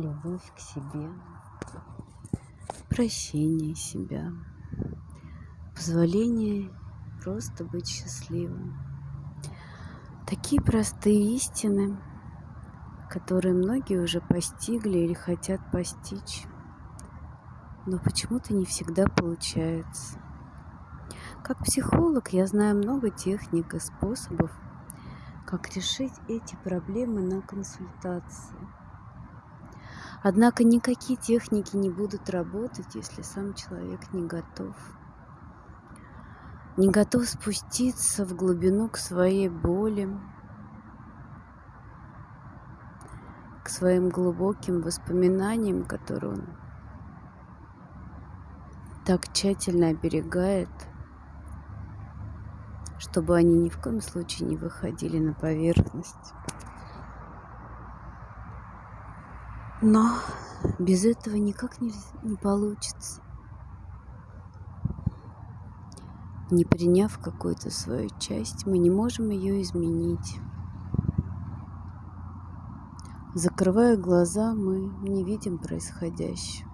любовь к себе, прощение себя, позволение просто быть счастливым. Такие простые истины, которые многие уже постигли или хотят постичь, но почему-то не всегда получается. Как психолог я знаю много техник и способов, как решить эти проблемы на консультации. Однако никакие техники не будут работать, если сам человек не готов. Не готов спуститься в глубину к своей боли, к своим глубоким воспоминаниям, которые он так тщательно оберегает – чтобы они ни в коем случае не выходили на поверхность. Но без этого никак не, не получится. Не приняв какую-то свою часть, мы не можем ее изменить. Закрывая глаза, мы не видим происходящего.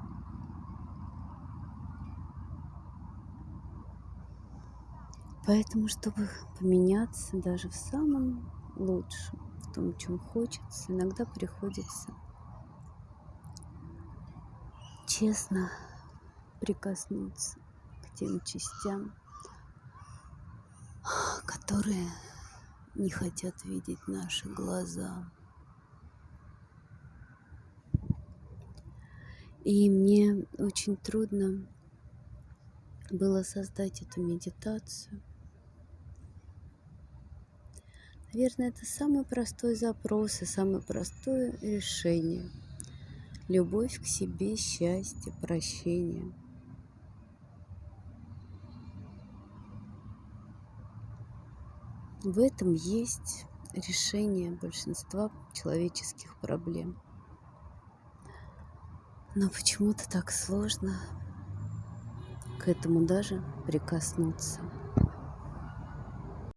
Поэтому, чтобы поменяться даже в самом лучшем, в том, чем хочется, иногда приходится честно прикоснуться к тем частям, которые не хотят видеть наши глаза. И мне очень трудно было создать эту медитацию – Наверное, это самый простой запрос и самое простое решение. Любовь к себе, счастье, прощение. В этом есть решение большинства человеческих проблем. Но почему-то так сложно к этому даже прикоснуться.